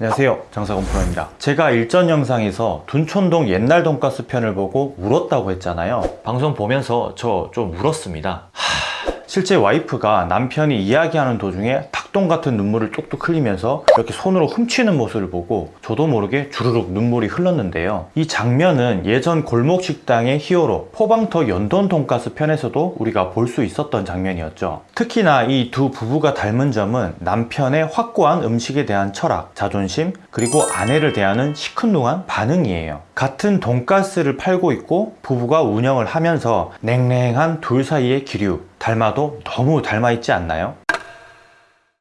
안녕하세요. 장사건 프로입니다. 제가 일전 영상에서 둔촌동 옛날 돈가스 편을 보고 울었다고 했잖아요. 방송 보면서 저 좀 울었습니다. 하... 실제 와이프가 남편이 이야기하는 도중에 닭똥 같은 눈물을 뚝뚝 흘리면서 이렇게 손으로 훔치는 모습을 보고 저도 모르게 주르륵 눈물이 흘렀는데요. 이 장면은 예전 골목식당의 히어로 포방터 연돈 돈가스 편에서도 우리가 볼 수 있었던 장면이었죠. 특히나 이 두 부부가 닮은 점은 남편의 확고한 음식에 대한 철학, 자존심, 그리고 아내를 대하는 시큰둥한 반응이에요. 같은 돈가스를 팔고 있고 부부가 운영을 하면서 냉랭한 둘 사이의 기류 닮아도 너무 닮아 있지 않나요?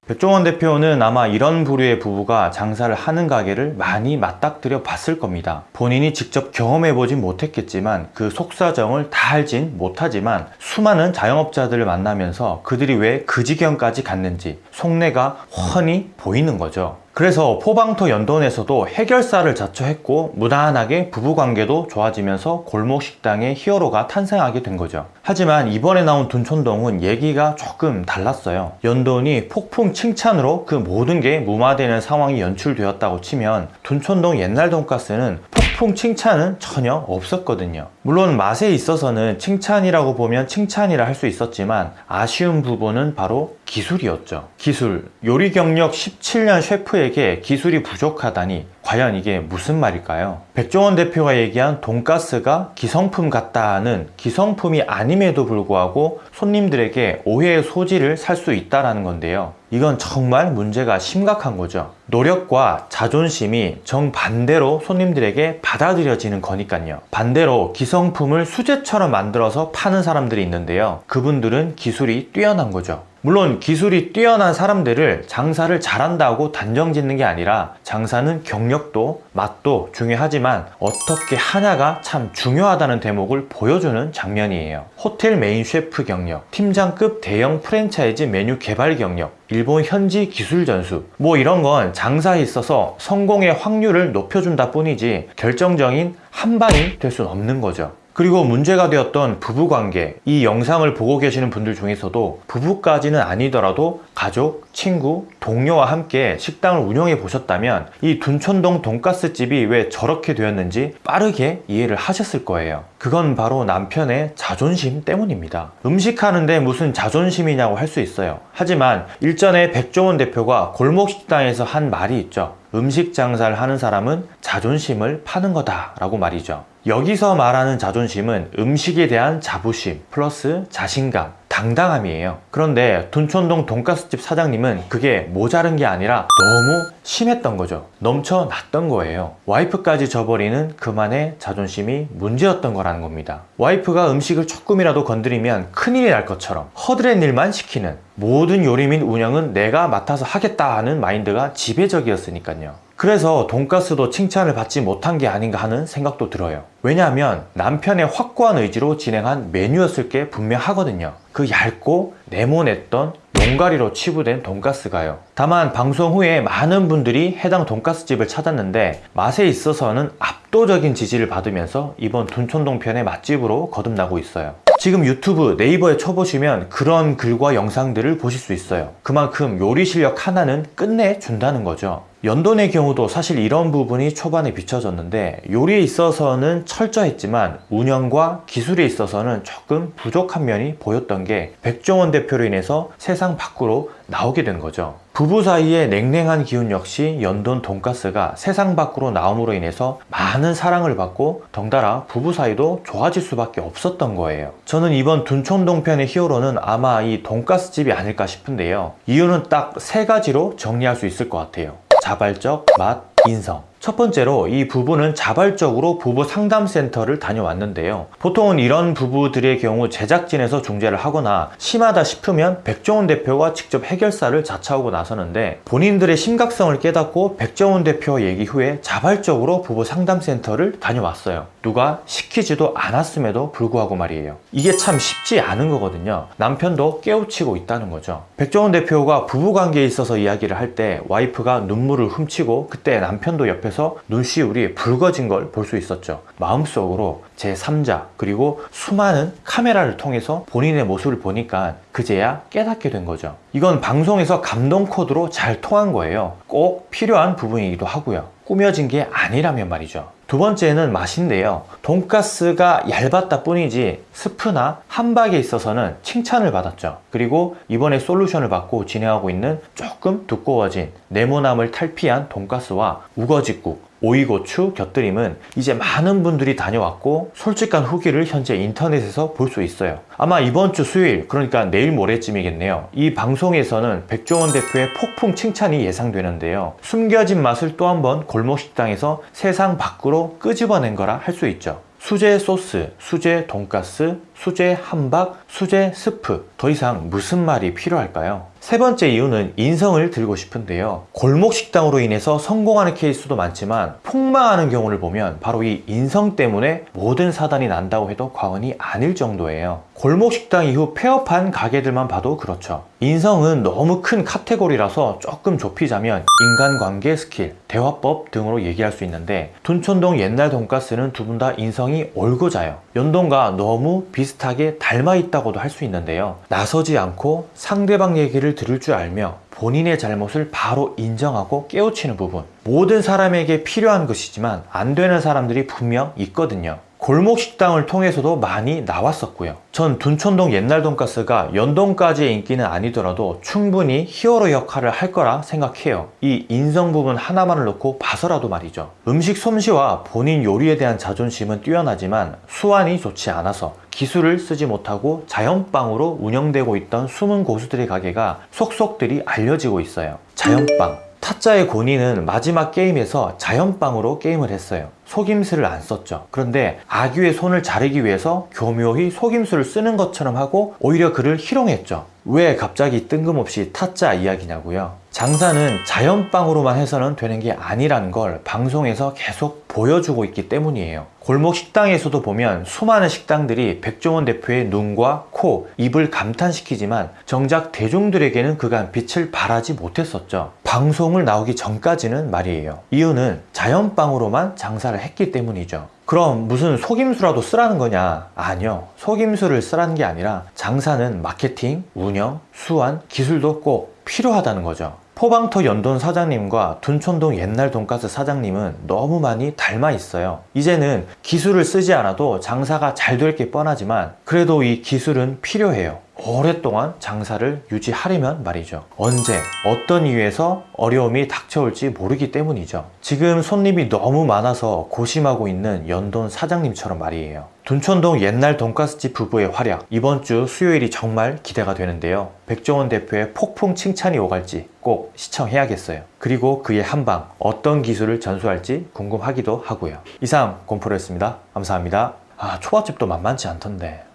백종원 대표는 아마 이런 부류의 부부가 장사를 하는 가게를 많이 맞닥뜨려 봤을 겁니다. 본인이 직접 경험해보진 못했겠지만 그 속사정을 다 알진 못하지만 수많은 자영업자들을 만나면서 그들이 왜 그 지경까지 갔는지 속내가 훤히 보이는 거죠. 그래서 포방토 연돈에서도 해결사를 자처했고 무난하게 부부관계도 좋아지면서 골목식당의 히어로가 탄생하게 된 거죠. 하지만 이번에 나온 둔촌동은 얘기가 조금 달랐어요. 연돈이 폭풍 칭찬으로 그 모든 게 무마되는 상황이 연출되었다고 치면 둔촌동 옛날 돈가스는 폭풍 칭찬은 전혀 없었거든요. 물론 맛에 있어서는 칭찬이라고 보면 칭찬이라 할 수 있었지만 아쉬운 부분은 바로 기술이었죠. 기술. 요리 경력 17년 셰프에게 기술이 부족하다니 과연 이게 무슨 말일까요? 백종원 대표가 얘기한 돈가스가 기성품 같다는 기성품이 아님에도 불구하고 손님들에게 오해의 소지를 살 수 있다는 건데요. 이건 정말 문제가 심각한 거죠. 노력과 자존심이 정반대로 손님들에게 받아들여지는 거니까요. 반대로 기성품을 수제처럼 만들어서 파는 사람들이 있는데요. 그분들은 기술이 뛰어난 거죠. 물론 기술이 뛰어난 사람들을 장사를 잘한다고 단정 짓는 게 아니라 장사는 경력도 맛도 중요하지만 어떻게 하냐가 참 중요하다는 대목을 보여주는 장면이에요. 호텔 메인 셰프 경력, 팀장급 대형 프랜차이즈 메뉴 개발 경력, 일본 현지 기술 전수 뭐 이런 건 장사에 있어서 성공의 확률을 높여준다 뿐이지 결정적인 한 방이 될 수는 없는 거죠. 그리고 문제가 되었던 부부관계 이 영상을 보고 계시는 분들 중에서도 부부까지는 아니더라도 가족, 친구, 동료와 함께 식당을 운영해 보셨다면 이 둔촌동 돈가스 집이 왜 저렇게 되었는지 빠르게 이해를 하셨을 거예요. 그건 바로 남편의 자존심 때문입니다. 음식 하는데 무슨 자존심이냐고 할 수 있어요. 하지만 일전에 백종원 대표가 골목식당에서 한 말이 있죠. 음식 장사를 하는 사람은 자존심을 파는 거다 라고 말이죠. 여기서 말하는 자존심은 음식에 대한 자부심 플러스 자신감 당당함이에요. 그런데 둔촌동 돈가스집 사장님은 그게 모자른 게 아니라 너무 심했던 거죠. 넘쳐났던 거예요. 와이프까지 져버리는 그만의 자존심이 문제였던 거라는 겁니다. 와이프가 음식을 조금이라도 건드리면 큰일이 날 것처럼 허드렛 일만 시키는 모든 요리 및 운영은 내가 맡아서 하겠다 하는 마인드가 지배적이었으니까요 그래서 돈가스도 칭찬을 받지 못한 게 아닌가 하는 생각도 들어요. 왜냐하면 남편의 확고한 의지로 진행한 메뉴였을 게 분명하거든요. 그 얇고 네모냈던 용가리로 치부된 돈가스가요. 다만 방송 후에 많은 분들이 해당 돈가스집을 찾았는데 맛에 있어서는 압도적인 지지를 받으면서 이번 둔촌동 편의 맛집으로 거듭나고 있어요. 지금 유튜브 네이버에 쳐보시면 그런 글과 영상들을 보실 수 있어요. 그만큼 요리 실력 하나는 끝내준다는 거죠 연돈의 경우도 사실 이런 부분이 초반에 비춰졌는데 요리에 있어서는 철저했지만 운영과 기술에 있어서는 조금 부족한 면이 보였던 게 백종원 대표로 인해서 세상 밖으로 나오게 된 거죠. 부부 사이의 냉랭한 기운 역시 연돈 돈가스가 세상 밖으로 나옴으로 인해서 많은 사랑을 받고 덩달아 부부 사이도 좋아질 수밖에 없었던 거예요. 저는 이번 둔촌동 편의 히어로는 아마 이 돈가스 집이 아닐까 싶은데요. 이유는 딱 세 가지로 정리할 수 있을 것 같아요 자발적, 맛, 인성 첫 번째로 이 부부는 자발적으로 부부 상담센터를 다녀왔는데요. 보통은 이런 부부들의 경우 제작진에서 중재를 하거나 심하다 싶으면 백종원 대표가 직접 해결사를 자처하고 나서는데 본인들의 심각성을 깨닫고 백종원 대표 얘기 후에 자발적으로 부부 상담센터를 다녀왔어요. 누가 시키지도 않았음에도 불구하고 말이에요. 이게 참 쉽지 않은 거거든요. 남편도 깨우치고 있다는 거죠. 백종원 대표가 부부관계에 있어서 이야기를 할 때 와이프가 눈물을 훔치고 그때 남편도 옆에서 하면서 눈시울이 붉어진 걸 볼 수 있었죠. 마음속으로 제 3자 그리고 수많은 카메라를 통해서 본인의 모습을 보니까 그제야 깨닫게 된 거죠. 이건 방송에서 감동 코드로 잘 통한 거예요. 꼭 필요한 부분이기도 하고요. 꾸며진 게 아니라면 말이죠. 두 번째는 맛인데요. 돈가스가 얇았다 뿐이지 스프나 함박에 있어서는 칭찬을 받았죠. 그리고 이번에 솔루션을 받고 진행하고 있는 조금 두꺼워진 네모남을 탈피한 돈가스와 우거지국 오이고추 곁들임은 이제 많은 분들이 다녀왔고 솔직한 후기를 현재 인터넷에서 볼 수 있어요. 아마 이번 주 수요일 그러니까 내일 모레쯤이겠네요. 이 방송에서는 백종원 대표의 폭풍 칭찬이 예상되는데요. 숨겨진 맛을 또 한 번 골목식당에서 세상 밖으로 끄집어낸 거라 할 수 있죠. 수제 소스, 수제 돈가스, 수제 함박, 수제 스프 더 이상 무슨 말이 필요할까요? 세 번째 이유는 인성을 들고 싶은데요. 골목 식당으로 인해서 성공하는 케이스도 많지만 폭망하는 경우를 보면 바로 이 인성 때문에 모든 사단이 난다고 해도 과언이 아닐 정도예요. 골목 식당 이후 폐업한 가게들만 봐도 그렇죠. 인성은 너무 큰 카테고리라서 조금 좁히자면 인간관계 스킬, 대화법 등으로 얘기할 수 있는데 둔촌동 옛날 돈가스는 두 분 다 인성이 올고자요. 연동과 너무 비슷 하게 닮아 있다고도 할 수 있는데요. 나서지 않고 상대방 얘기를 들을 줄 알며 본인의 잘못을 바로 인정하고 깨우치는 부분. 모든 사람에게 필요한 것이지만 안 되는 사람들이 분명 있거든요. 골목 식당을 통해서도 많이 나왔었고요. 전 둔촌동 옛날 돈가스가 연동까지의 인기는 아니더라도 충분히 히어로 역할을 할 거라 생각해요. 이 인성 부분 하나만을 놓고 봐서라도 말이죠. 음식 솜씨와 본인 요리에 대한 자존심은 뛰어나지만 수완이 좋지 않아서 기술을 쓰지 못하고 자연빵으로 운영되고 있던 숨은 고수들의 가게가 속속들이 알려지고 있어요. 자연빵. 타짜의 고니는 마지막 게임에서 자연빵으로 게임을 했어요. 속임수를 안 썼죠. 그런데 아귀의 손을 자르기 위해서 교묘히 속임수를 쓰는 것처럼 하고 오히려 그를 희롱했죠. 왜 갑자기 뜬금없이 타짜 이야기냐고요. 장사는 자연빵으로만 해서는 되는 게 아니라는 걸 방송에서 계속 보여주고 있기 때문이에요. 골목 식당에서도 보면 수많은 식당들이 백종원 대표의 눈과 코, 입을 감탄시키지만 정작 대중들에게는 그간 빛을 발하지 못했었죠. 방송을 나오기 전까지는 말이에요. 이유는 자연빵으로만 장사를 했기 때문이죠. 그럼 무슨 속임수라도 쓰라는 거냐? 아니요. 속임수를 쓰라는 게 아니라 장사는 마케팅, 운영, 수완, 기술도 꼭 필요하다는 거죠. 포방터 연돈 사장님과 둔촌동 옛날 돈가스 사장님은 너무 많이 닮아 있어요. 이제는 기술을 쓰지 않아도 장사가 잘 될 게 뻔하지만 그래도 이 기술은 필요해요. 오랫동안 장사를 유지하려면 말이죠. 언제, 어떤 이유에서 어려움이 닥쳐올지 모르기 때문이죠. 지금 손님이 너무 많아서 고심하고 있는 연돈 사장님처럼 말이에요. 둔촌동 옛날 돈가스집 부부의 활약 이번 주 수요일이 정말 기대가 되는데요. 백종원 대표의 폭풍 칭찬이 오갈지 꼭 시청해야겠어요. 그리고 그의 한방 어떤 기술을 전수할지 궁금하기도 하고요. 이상 곰프로였습니다. 감사합니다. 아 초밥집도 만만치 않던데.